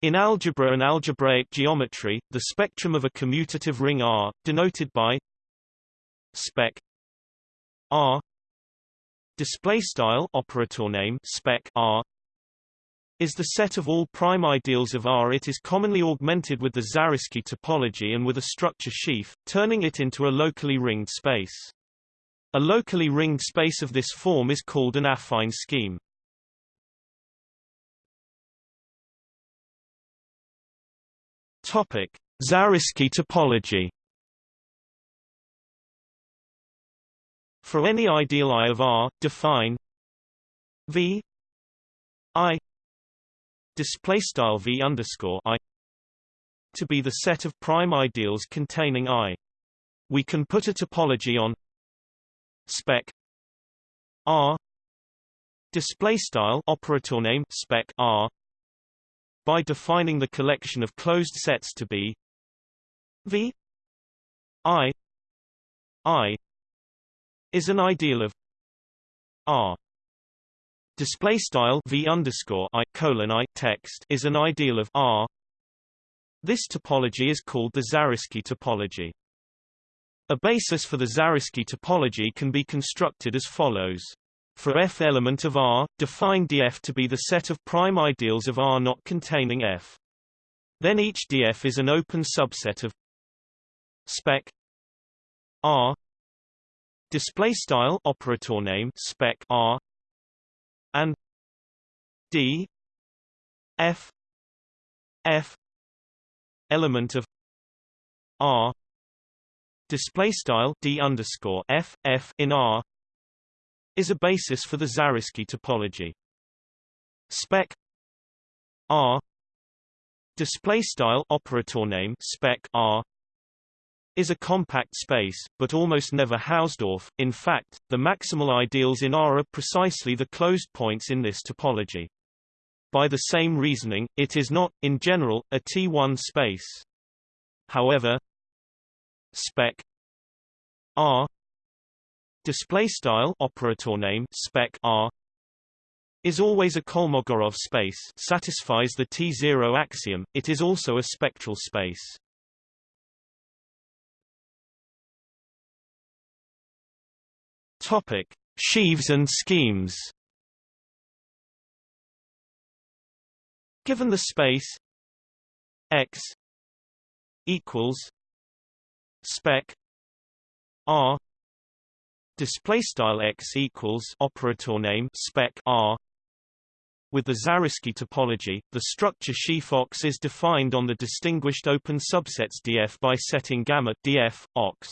In algebra and algebraic geometry, the spectrum of a commutative ring R, denoted by spec R display style operator name spec R is the set of all prime ideals of R. It is commonly augmented with the Zariski topology and with a structure sheaf, turning it into a locally ringed space. A locally ringed space of this form is called an affine scheme. Topic: Zariski topology. For any ideal I of R, define V I display style V underscore I to be the set of prime ideals containing I. We can put a topology on spec R display style operator name spec R by defining the collection of closed sets to be V I I is an ideal of R. Display style V underscore I colon I text is an ideal of R. This topology is called the Zariski topology. A basis for the Zariski topology can be constructed as follows for f element of R, define df to be the set of prime ideals of R not containing f. Then each df is an open subset of spec R. Display style operator name spec R. And d f f element of R. Display style d underscore f f in R is a basis for the Zariski topology. Spec R display style operator name spec R is a compact space, but almost never Hausdorff. In fact, the maximal ideals in R are precisely the closed points in this topology. By the same reasoning, it is not, in general, a T1 space. However, spec R display style operator name spec R is always a Kolmogorov space satisfies the T0 axiom it is also a spectral space. Topic sheaves and schemes. Given the space x equals spec R display style x equals operator name spec r with the Zariski topology, the structure sheaf ox is defined on the distinguished open subsets df by setting gamma df ox.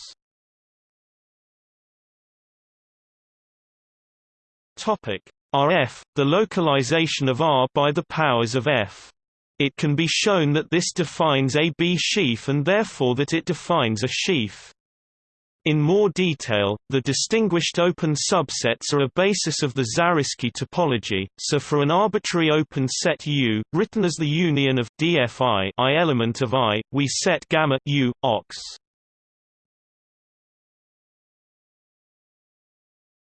Topic RF, the localization of R by the powers of F. It can be shown that this defines a B sheaf and therefore that it defines a sheaf. In more detail, the distinguished open subsets are a basis of the Zariski topology, so for an arbitrary open set U, written as the union of dfi I element of I, we set gamma U, ox.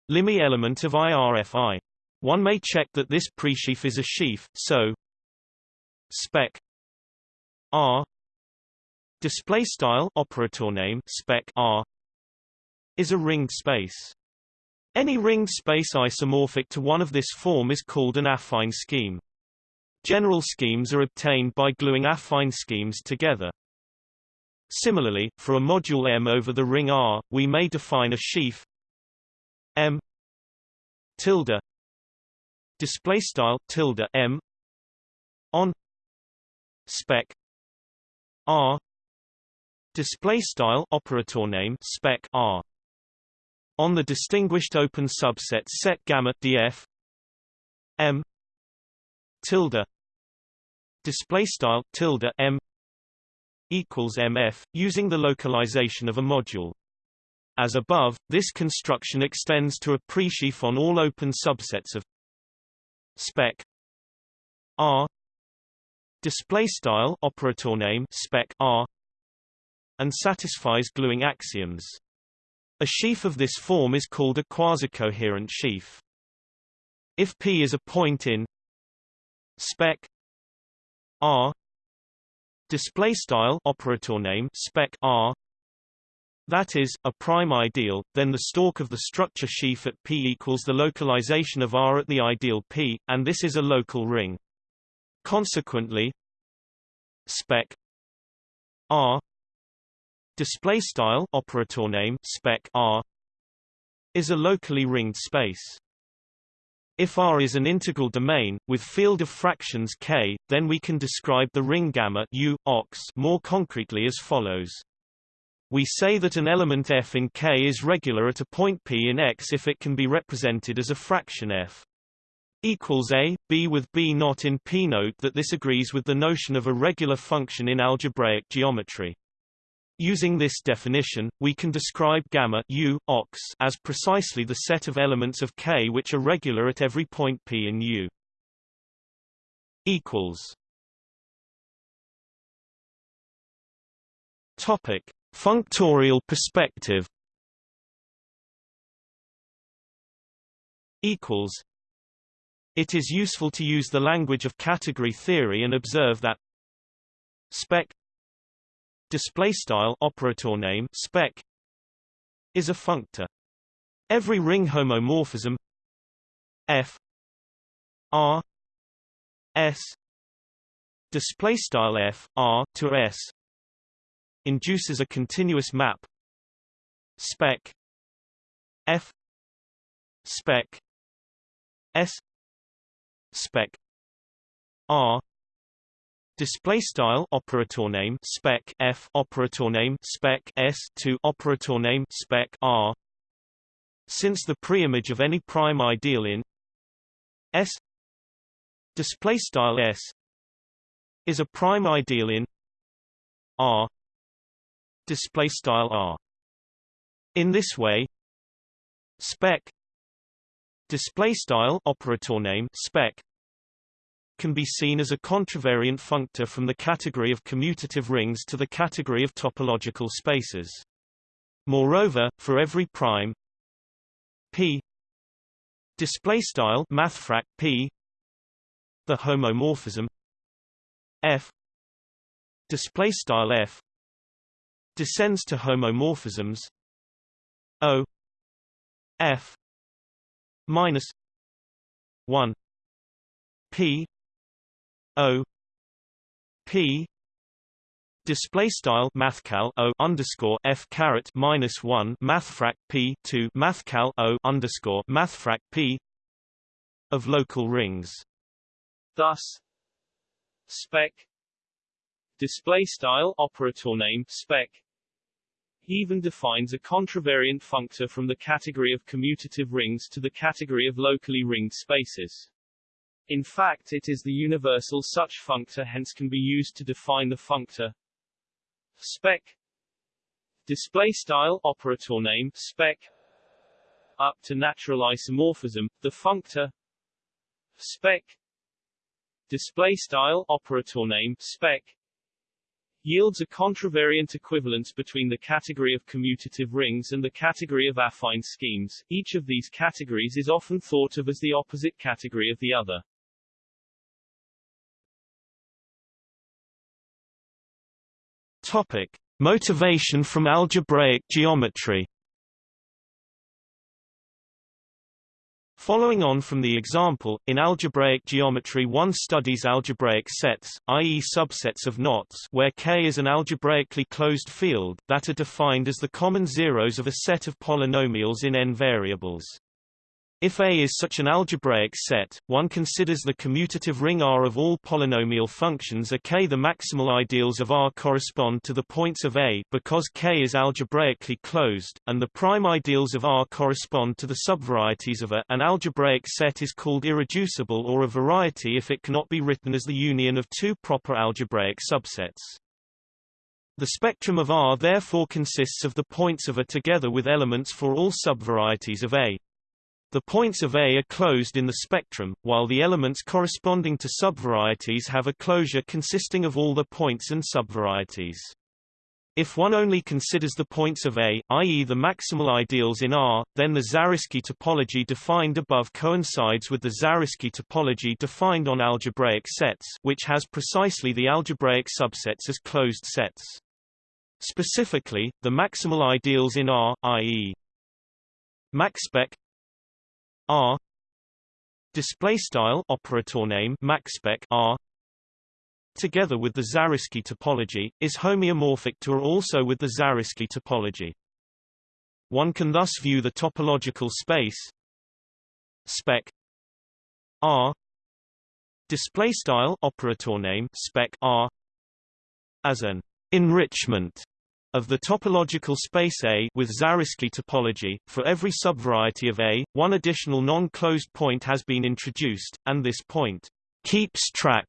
Limi element of IRFI. One may check that this presheaf is a sheaf, so spec R display style operator name spec R is a ringed space. Any ringed space isomorphic to one of this form is called an affine scheme. General schemes are obtained by gluing affine schemes together. Similarly, for a module M over the ring R, we may define a sheaf M tilde display style tilde M on spec R display style operator name spec R on the distinguished open subset set gamma df m tilde display style tilde m equals mf using the localization of a module. As above this construction extends to a presheaf on all open subsets of spec r display style operator name spec r and satisfies gluing axioms a sheaf of this form is called a quasi-coherent sheaf. If P is a point in spec R display style operator name spec R that is, a prime ideal, then the stalk of the structure sheaf at P equals the localization of R at the ideal P, and this is a local ring. Consequently, spec R display style operator name spec R is a locally ringed space. If R is an integral domain, with field of fractions K, then we can describe the ring gamma U, ox more concretely as follows. We say that an element f in K is regular at a point P in X if it can be represented as a fraction f equals a, b with b not in P. Note that this agrees with the notion of a regular function in algebraic geometry. Using this definition, we can describe gamma u ox as precisely the set of elements of K which are regular at every point P in U. Equals. Topic: Functorial perspective. Equals. It is useful to use the language of category theory and observe that spec display style operator name spec is a functor. Every ring homomorphism f r s display style f r to s induces a continuous map spec f spec s spec r display style operator name spec f operator name spec s to operator name spec r. Since the preimage of any prime ideal in s display style s is a prime ideal in r display style r. In this way spec display style operator name spec can be seen as a contravariant functor from the category of commutative rings to the category of topological spaces. Moreover, for every prime p display style mathfrak p the homomorphism f display style f descends to homomorphisms o f minus 1 p O P display style mathcal O underscore F caret minus one mathfrak P to mathcal O underscore mathfrak P of local rings. Thus, spec display style operator name spec even defines a contravariant functor from the category of commutative rings to the category of locally ringed spaces. In fact it is the universal such functor hence can be used to define the functor. Spec. Display style operator name spec. Up to natural isomorphism the functor. Spec. Display style operator name spec. Yields a contravariant equivalence between the category of commutative rings and the category of affine schemes. Each of these categories is often thought of as the opposite category of the other. Topic: Motivation from algebraic geometry. Following on from the example, in algebraic geometry one studies algebraic sets, i.e. subsets of knots where K is an algebraically closed field, that are defined as the common zeros of a set of polynomials in n variables. If A is such an algebraic set, one considers the commutative ring R of all polynomial functions are K. The maximal ideals of R correspond to the points of A because K is algebraically closed, and the prime ideals of R correspond to the subvarieties of A. An algebraic set is called irreducible or a variety if it cannot be written as the union of two proper algebraic subsets. The spectrum of R therefore consists of the points of A together with elements for all subvarieties of A. The points of A are closed in the spectrum, while the elements corresponding to subvarieties have a closure consisting of all the points and subvarieties. If one only considers the points of A, i.e. the maximal ideals in R, then the Zariski topology defined above coincides with the Zariski topology defined on algebraic sets which has precisely the algebraic subsets as closed sets. Specifically, the maximal ideals in R, i.e. maxspec R. Display style operator name maxspec R. Together with the Zariski topology, is homeomorphic to or also with the Zariski topology. One can thus view the topological space. Spec R. Display style operator name spec R. As an enrichment of the topological space A with Zariski topology, for every subvariety of A, one additional non-closed point has been introduced, and this point keeps track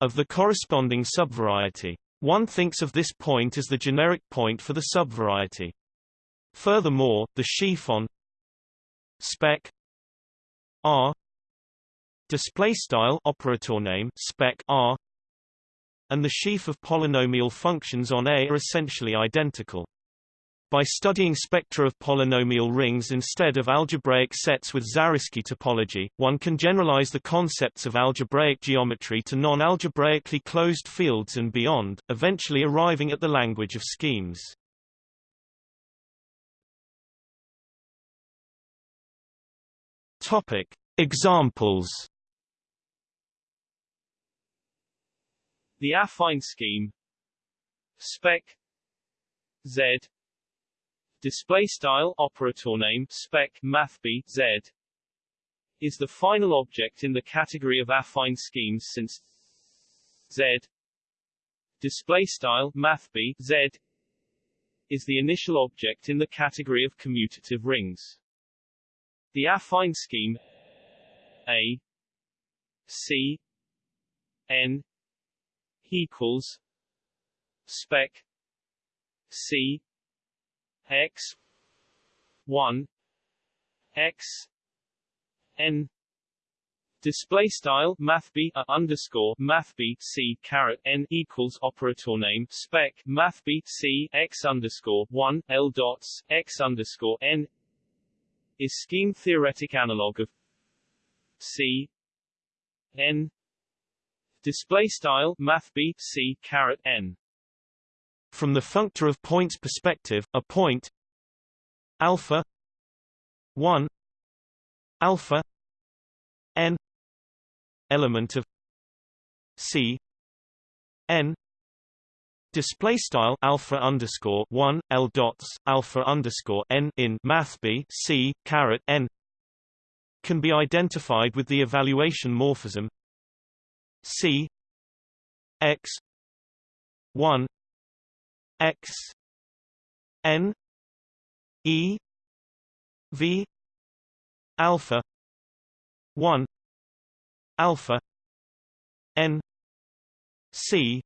of the corresponding subvariety. One thinks of this point as the generic point for the subvariety. Furthermore, the sheaf on spec R display style operator name spec R and the sheaf of polynomial functions on A are essentially identical. By studying spectra of polynomial rings instead of algebraic sets with Zariski topology, one can generalize the concepts of algebraic geometry to non-algebraically closed fields and beyond, eventually arriving at the language of schemes. Topic: Examples. The affine scheme. Spec. Z. Display style operator name spec math b z. Is the final object in the category of affine schemes since z. Display style z. Is the initial object in the category of commutative rings. The affine scheme. A. C. N equals spec C x 1 x n Display style math b a underscore math b c caret n equals operator name spec math b c x underscore one l dots x underscore n is scheme theoretic analog of c n display style math b c caret n. From the functor of points perspective, a point alpha 1 alpha n element of c n display style alpha underscore 1 l dots alpha underscore n in math b c caret n can be identified with the evaluation morphism c x 1 x n e v alpha 1 alpha n c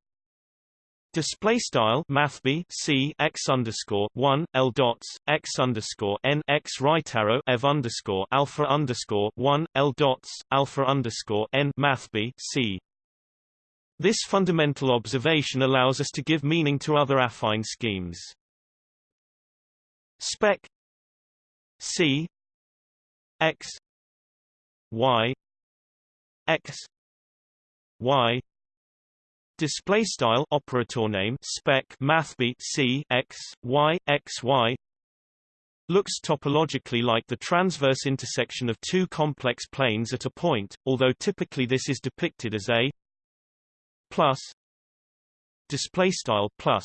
Display style Math B C x underscore one L dots x underscore N x right arrow Ev underscore alpha underscore one L dots alpha underscore N Math B C this fundamental observation allows us to give meaning to other affine schemes. Spec C X Y X Y display style operator name spec mathb C X Y X Y looks topologically like the transverse intersection of two complex planes at a point, although typically this is depicted as a plus display style plus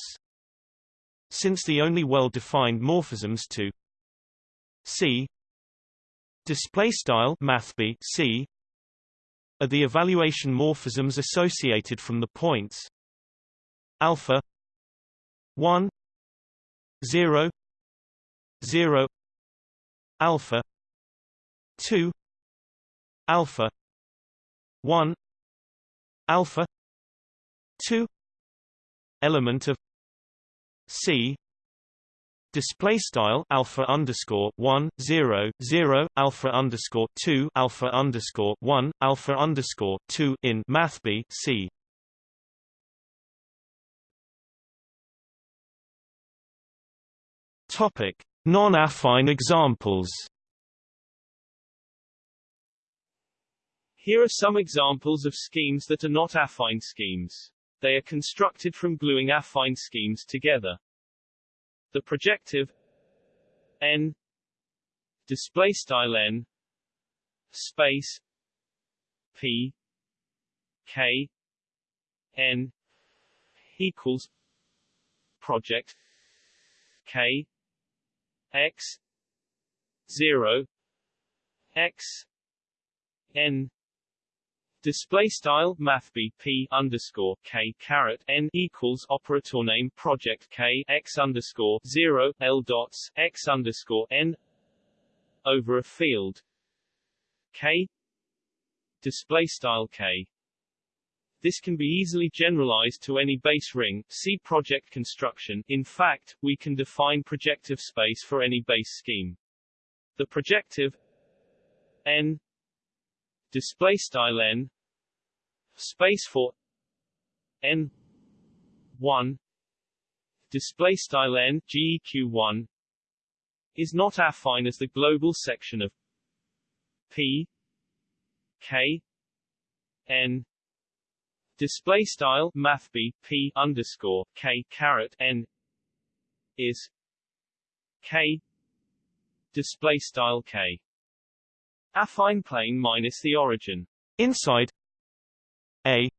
since the only well-defined morphisms to C display style mathb C are the evaluation morphisms associated from the points alpha 1 0 0 alpha 2 alpha 1 alpha 2 element of C display style alpha underscore one zero zero alpha underscore two alpha underscore one alpha underscore two in math B C Topic: Non-affine examples. Here are some examples of schemes that are not affine schemes. They are constructed from gluing affine schemes together. The projective n display style n space p k n equals project k x 0 x n Display style math p underscore k caret n equals operator name project k x underscore zero l dots x underscore n over a field k display style k. This can be easily generalized to any base ring. See project construction. In fact, we can define projective space for any base scheme. The projective n display style n. Space for n 1 display style n geq1 is not affine as the global section of p k n. Display style math b p underscore k caret n is k. Display style k affine plane minus the origin inside a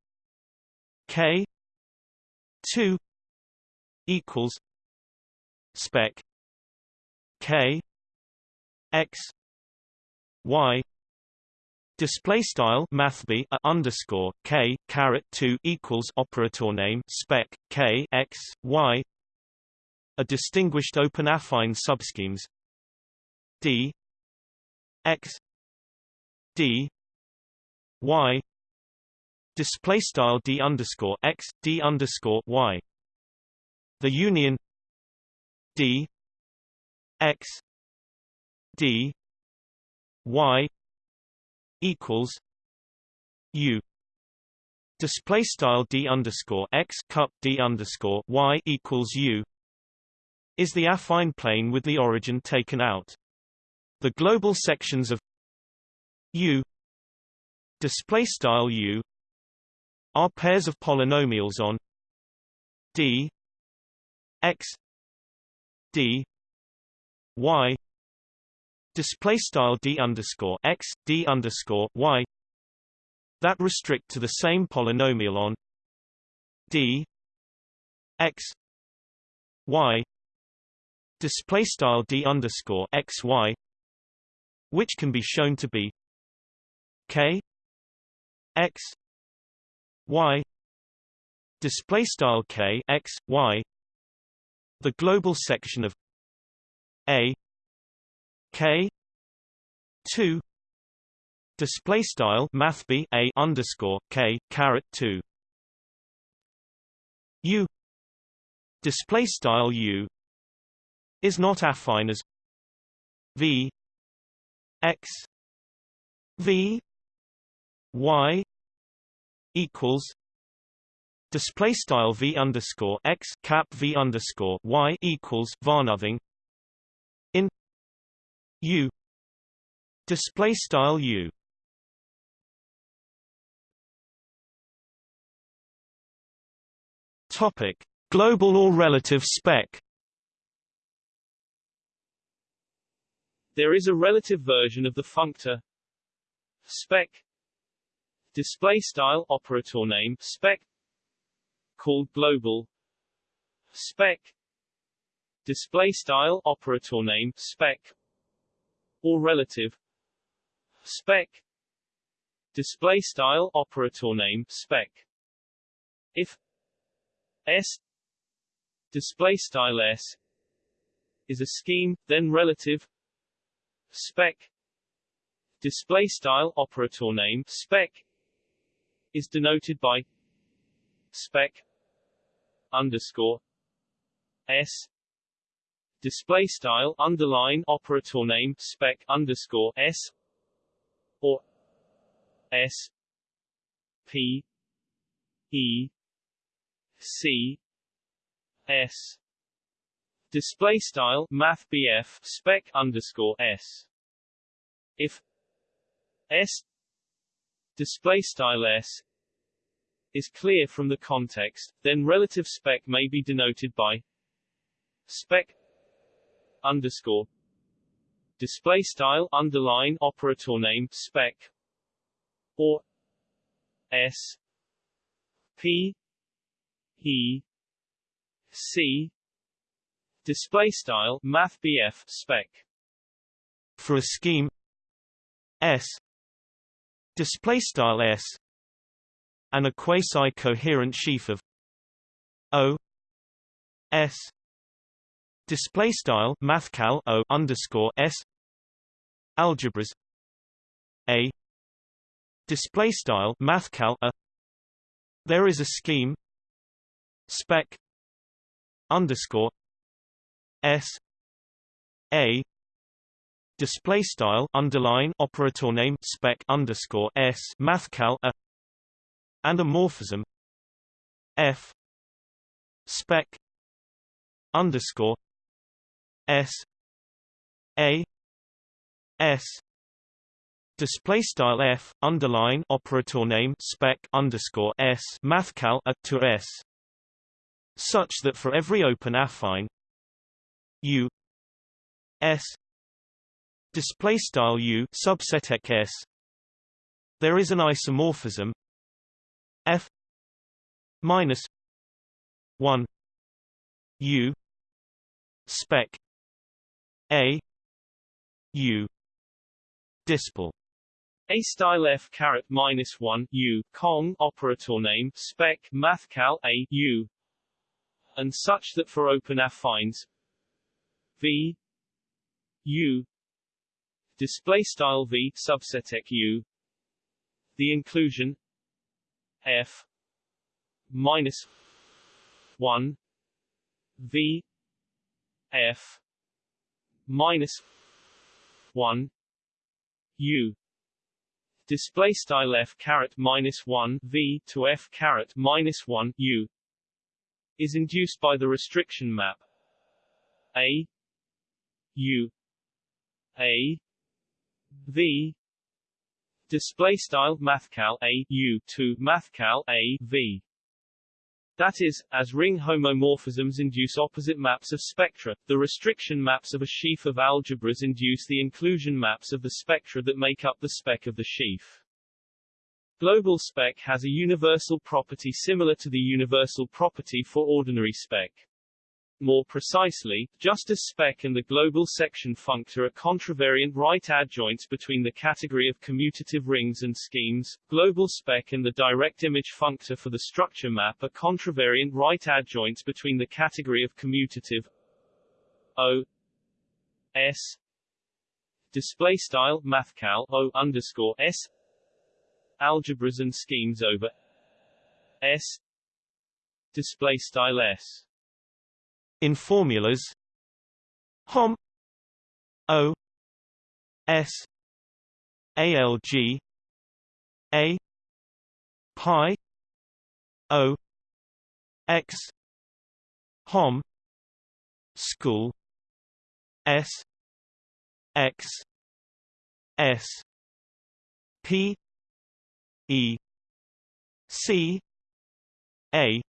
k 2 equals spec k x y Display style mathb a underscore k caret two equals operator name spec k x y. A distinguished open affine subschemes d x d y display style d underscore x d underscore y. The union d x d y equals U display style D underscore X cup D underscore Y equals U is the affine plane with the origin taken out. The global sections of U display style U are pairs of polynomials on D X D Y display style d underscore x d underscore y that restrict to the same polynomial on d x y display style d underscore x y which can be shown to be k x y display style k x y the global section of a K two display style math b a underscore K caret two U display style U is not affine as V X V Y equals display style V underscore X cap V underscore Y equals varnothing in U display style U. Topic global or relative spec. There is a relative version of the functor spec display style operator name spec called global spec display style operator name spec or relative spec display style operator name spec. If s display style s is a scheme then relative spec display style operator name spec is denoted by spec underscore s. Display style underline operator name spec underscore s or s p e c s. Display style math BF spec underscore s. If s display style s is clear from the context, then relative spec may be denoted by spec underscore display style underline operator name spec or s p e c display style math BF spec. For a scheme s display style s and a quasi-coherent sheaf of O S. Display style mathcal O underscore S. Algebras. A. Display style mathcal A. There is a scheme. Spec. Underscore S. A display style underline operator name spec underscore S mathcal A and a morphism f spec underscore s a s display style f underline operator name spec underscore s mathcal a to s such that for every open affine u s display style u subset s there is an isomorphism. F minus 1 u spec a u dispel a style f caret minus 1 u Kong operator name spec mathcal a u. And such that for open affines v u display style v subset u the inclusion f minus 1 v f minus 1 u. Display style f caret minus 1 v to f caret minus 1 u is induced by the restriction map a u a v display style mathcal a u to mathcal a v that is, as ring homomorphisms induce opposite maps of spectra, the restriction maps of a sheaf of algebras induce the inclusion maps of the spectra that make up the spec of the sheaf. Global spec has a universal property similar to the universal property for ordinary spec. More precisely, just as spec and the global section functor are contravariant right adjoints between the category of commutative rings and schemes, global spec and the direct image functor for the structure map are contravariant right adjoints between the category of commutative O S display style mathcal O underscore S algebras and schemes over S display style S in formulas. Hom. O. S. ALG A. Pi. O. X. Hom. School. S. X. S. P. E. C. A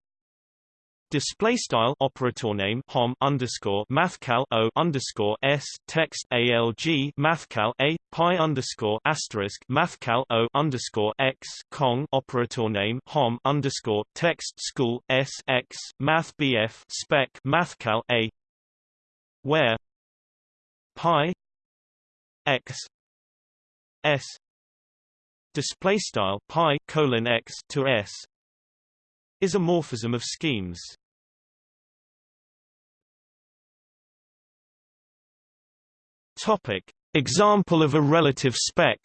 Display style operator name hom underscore mathcal o underscore s text alg mathcal a pi underscore asterisk mathcal o underscore x kong operator name hom underscore text school s x math bf spec mathcal a where pi x s display style pi colon x to s is a morphism of schemes. Topic: Example of a relative spec.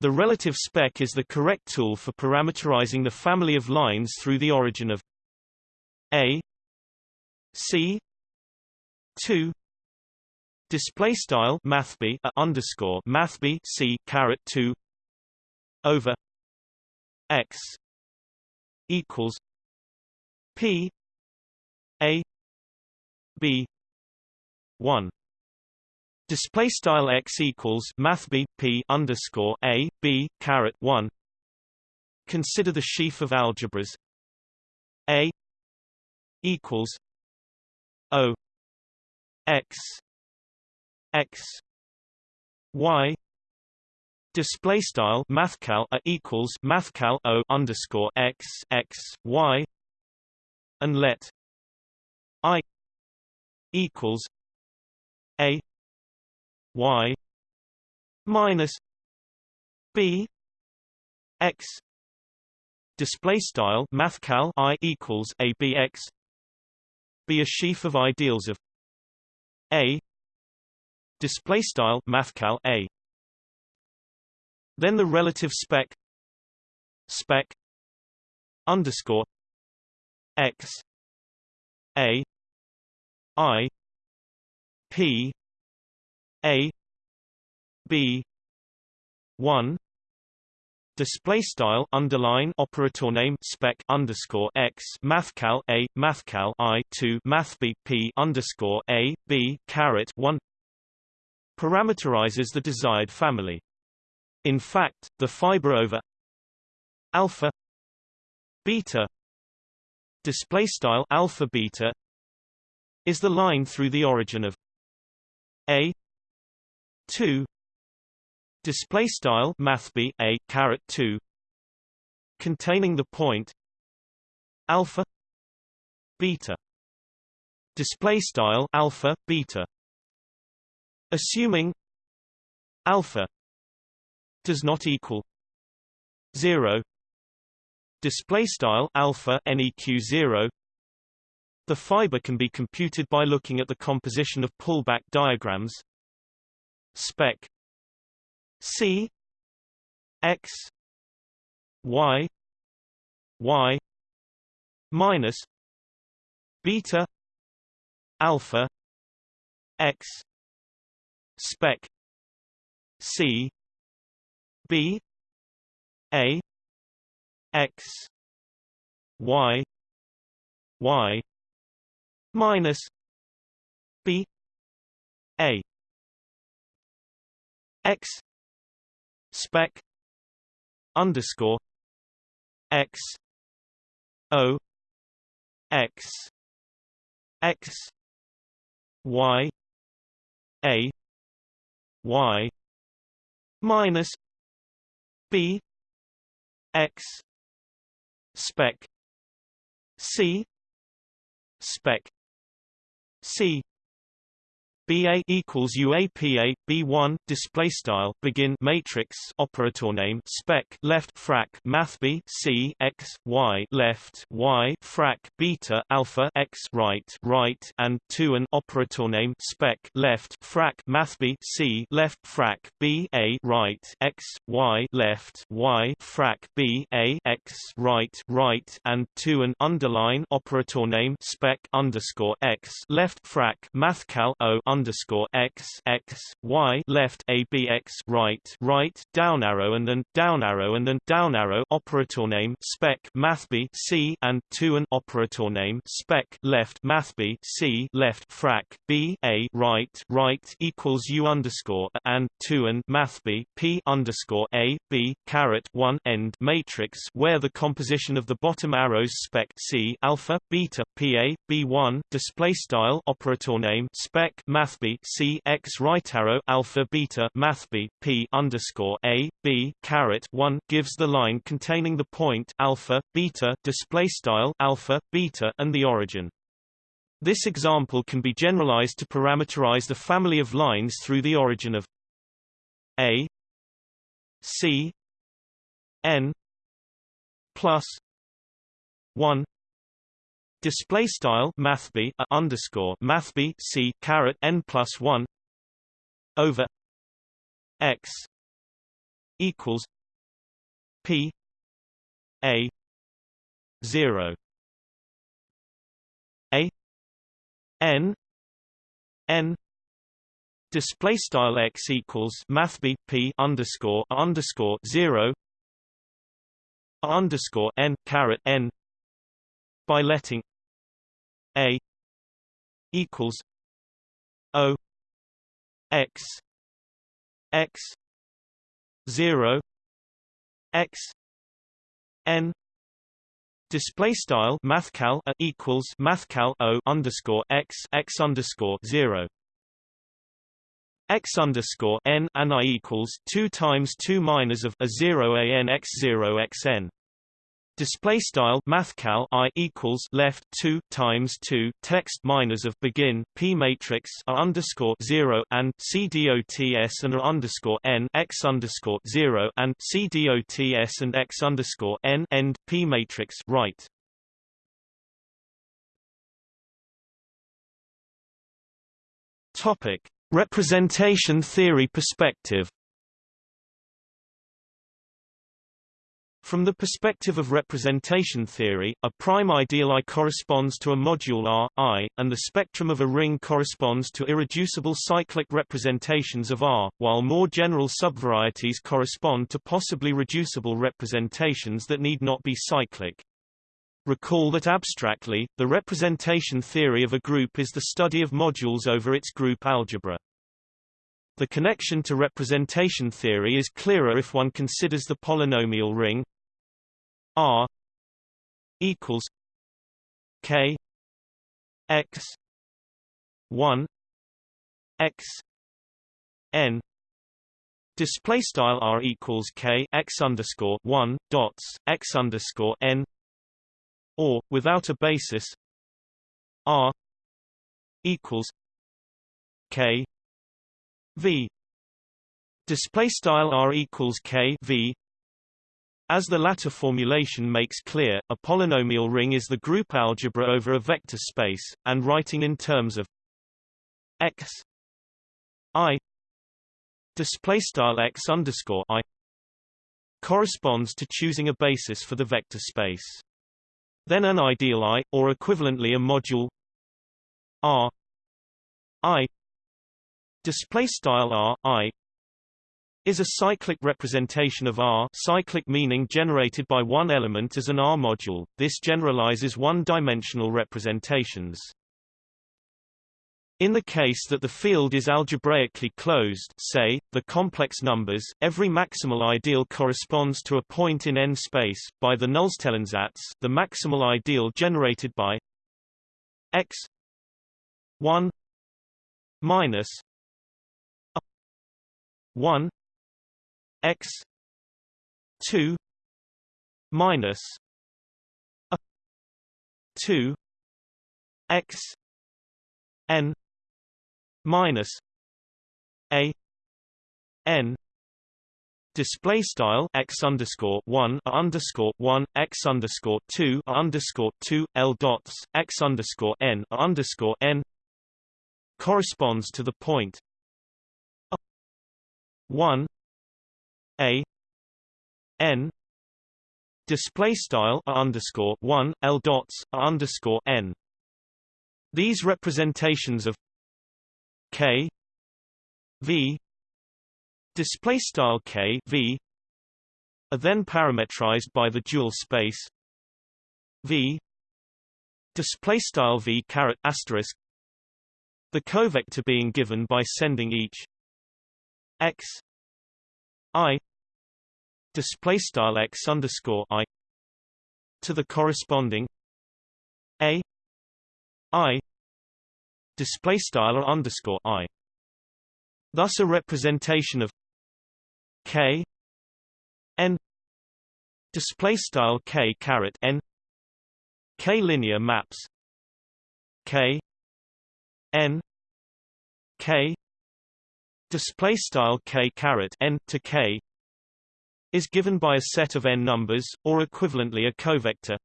The relative spec is the correct tool for parameterizing the family of lines through the origin of A C 2 display style mathb a underscore mathb c caret 2 over x equals p b. 1 display style x equals math b p underscore a b caret 1 consider the sheaf of algebras. A equals o x x y. Display style mathcal a equals mathcal o underscore x x y. And let i equals a y minus b x display style mathcal i equals a b x be a sheaf of ideals of a display style mathcal a. Then the relative spec spec underscore x a i p a b 1 display style underline operator name spec underscore x mathcal a mathcal i 2 math b p underscore a b caret 1 parameterizes the desired family. In fact, the fiber over alpha beta display style alpha beta is the line through the origin of a. 2 display style math b a caret 2 containing the point alpha beta. Display style alpha beta. Assuming alpha does not equal 0 display style alpha neq 0 the fiber can be computed by looking at the composition of pullback diagrams. Spec. C. X. Y. Y. Minus. Beta. Alpha. X. Spec. C. B. A. X. Y. Y minus B A X spec underscore X O X X Y A Y minus B X spec C spec C BA equals UAPA B1 display style begin matrix operator name spec left frac math B C X Y left Y frac beta alpha X right right and 2 an operator name spec left frac math B C left frac B A right X Y left Y frac B A X right right and 2 an underline operator name spec underscore X left frac mathcal O underscore x x y left a b x right right down arrow and then down arrow and then down arrow operator name spec math b c and two and operator name spec left math b c left frac b a right right equals u underscore and two and math b p underscore a b caret one end matrix where the composition of the bottom arrows spec c alpha beta pa b one display style operator name spec math mathb c x right arrow alpha beta mathb p underscore a b caret 1 gives the line containing the point alpha beta display style alpha beta and the origin. This example can be generalized to parameterize the family of lines through the origin of a c n plus 1 Display style mathb a underscore mathb c caret n plus one over x equals p a zero. A n n display style x equals mathb p underscore underscore zero underscore n caret n by letting a equals O X X zero X N Display style mathcal a equals mathcal o underscore x x underscore zero x underscore n and i equals two times two minus of a zero a n x zero x n. Display style mathcal i equals left two times two text minus of begin p matrix a underscore zero and c dots and a underscore n x underscore zero and c dots and x underscore n end p matrix right. Topic Representation theory perspective From the perspective of representation theory, a prime ideal I corresponds to a module R, I, and the spectrum of a ring corresponds to irreducible cyclic representations of R, while more general subvarieties correspond to possibly reducible representations that need not be cyclic. Recall that abstractly, the representation theory of a group is the study of modules over its group algebra. The connection to representation theory is clearer if one considers the polynomial ring R equals K X one X N. Display style R equals K X underscore one dots X underscore N. Or, without a basis R equals K V. Display style R equals K V as the latter formulation makes clear, a polynomial ring is the group algebra over a vector space, and writing in terms of x i display x underscore i corresponds to choosing a basis for the vector space. Then an ideal I, or equivalently a module R I display R I is a cyclic representation of R cyclic meaning generated by one element as an R module. This generalizes one-dimensional representations. In the case that the field is algebraically closed say, the complex numbers, every maximal ideal corresponds to a point in n space, by the Nullstellensatz the maximal ideal generated by x 1 minus a 1 x 2 minus a 2 x n minus a n display style x underscore one underscore one x underscore two underscore two l dots x underscore n underscore n corresponds to the one a n display style underscore one l dots underscore n. These representations of k v display style k v are then parametrized by the dual space v display style v caret asterisk the covector being given by sending each x i display style x underscore i to the corresponding a i display style underscore i. Thus, a representation of k n display style k caret n k linear maps k n k display style k caret n to k is given by a set of n numbers, or equivalently a covector.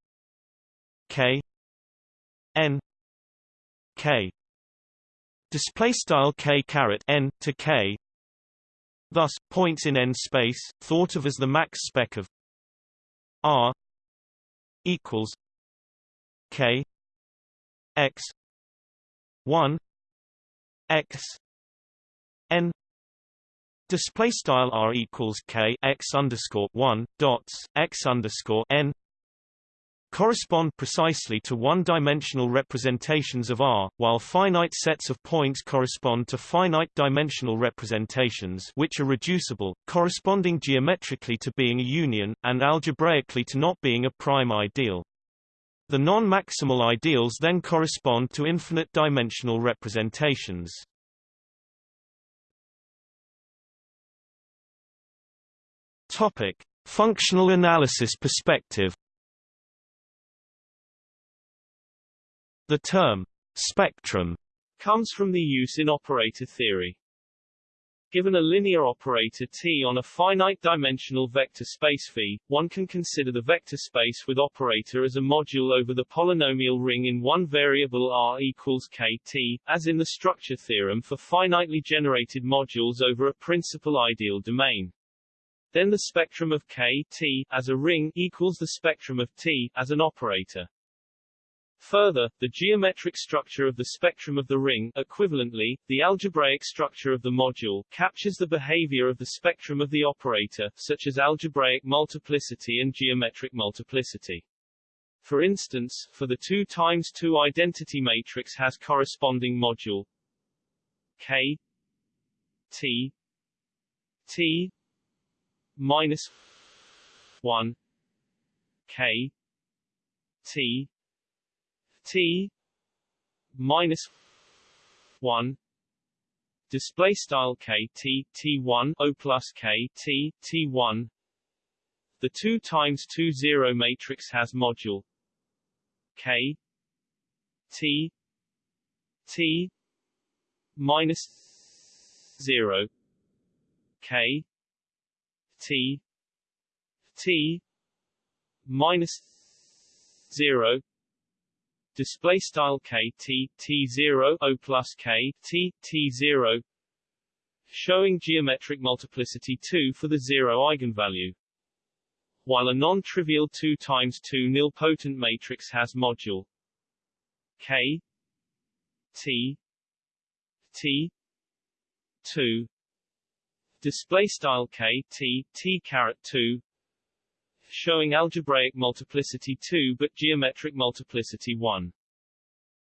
K. N. K. Display style k caret n to k. Thus points in n space thought of as the max spec of r equals k x 1 x n display style r equals k x underscore one dots x underscore n correspond precisely to one-dimensional representations of R, while finite sets of points correspond to finite-dimensional representations which are reducible, corresponding geometrically to being a union, and algebraically to not being a prime ideal. The non-maximal ideals then correspond to infinite-dimensional representations. Topic: Functional analysis perspective. The term spectrum comes from the use in operator theory. Given a linear operator T on a finite-dimensional vector space V, one can consider the vector space with operator as a module over the polynomial ring in one variable R equals KT, as in the structure theorem for finitely generated modules over a principal ideal domain. Then the spectrum of K T as a ring equals the spectrum of T as an operator. Further, the geometric structure of the spectrum of the ring equivalently, the algebraic structure of the module captures the behavior of the spectrum of the operator, such as algebraic multiplicity and geometric multiplicity. For instance, for the 2 times 2 identity matrix has corresponding module K T T minus 1 K T T minus 1 display style K T T1 O plus K T T1 the 2 times 2 0 matrix has module K T T minus 0 K T T minus zero. Display style K T T zero O plus K T T zero. Showing geometric multiplicity 2 for the zero eigenvalue. While a non-trivial 2 times 2 nilpotent matrix has module. K T T 2 display style k t t caret 2 showing algebraic multiplicity 2 but geometric multiplicity 1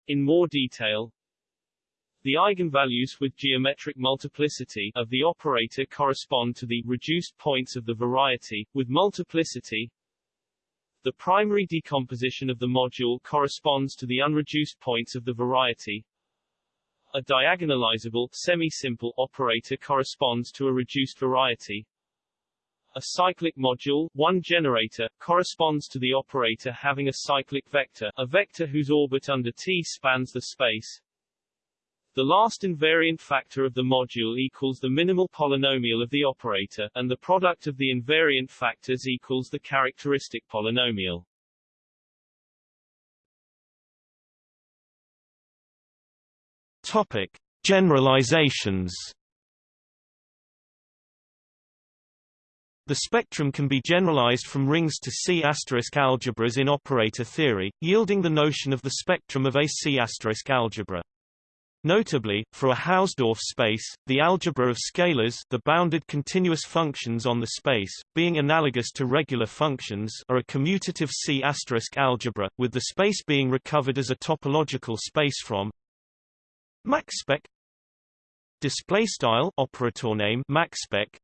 in more detail the eigenvalues with geometric multiplicity of the operator correspond to the reduced points of the variety with multiplicity the primary decomposition of the module corresponds to the unreduced points of the variety a diagonalizable, semi-simple operator corresponds to a reduced variety. A cyclic module, one generator, corresponds to the operator having a cyclic vector, a vector whose orbit under T spans the space. The last invariant factor of the module equals the minimal polynomial of the operator, and the product of the invariant factors equals the characteristic polynomial. Topic: Generalizations. The spectrum can be generalized from rings to C** algebras in operator theory, yielding the notion of the spectrum of a C** algebra. Notably, for a Hausdorff space, the algebra of scalars the bounded continuous functions on the space, being analogous to regular functions are a commutative C** algebra, with the space being recovered as a topological space from MaxSpec display style operator name MaxSpec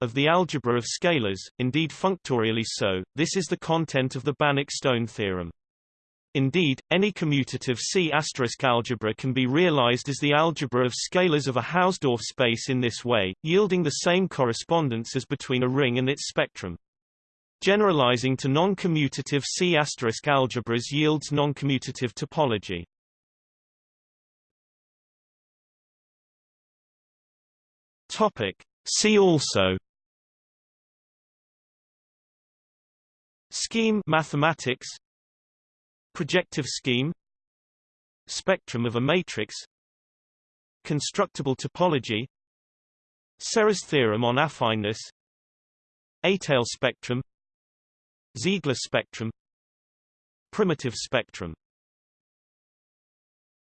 of the algebra of scalars, indeed functorially so. This is the content of the Banach-Stone theorem. Indeed, any commutative C** algebra can be realized as the algebra of scalars of a Hausdorff space in this way, yielding the same correspondence as between a ring and its spectrum. Generalizing to non-commutative C** algebras yields non-commutative topology. Topic. See also Scheme mathematics Projective scheme Spectrum of a matrix Constructible topology Serre's theorem on affineness Étale spectrum Ziegler spectrum Primitive spectrum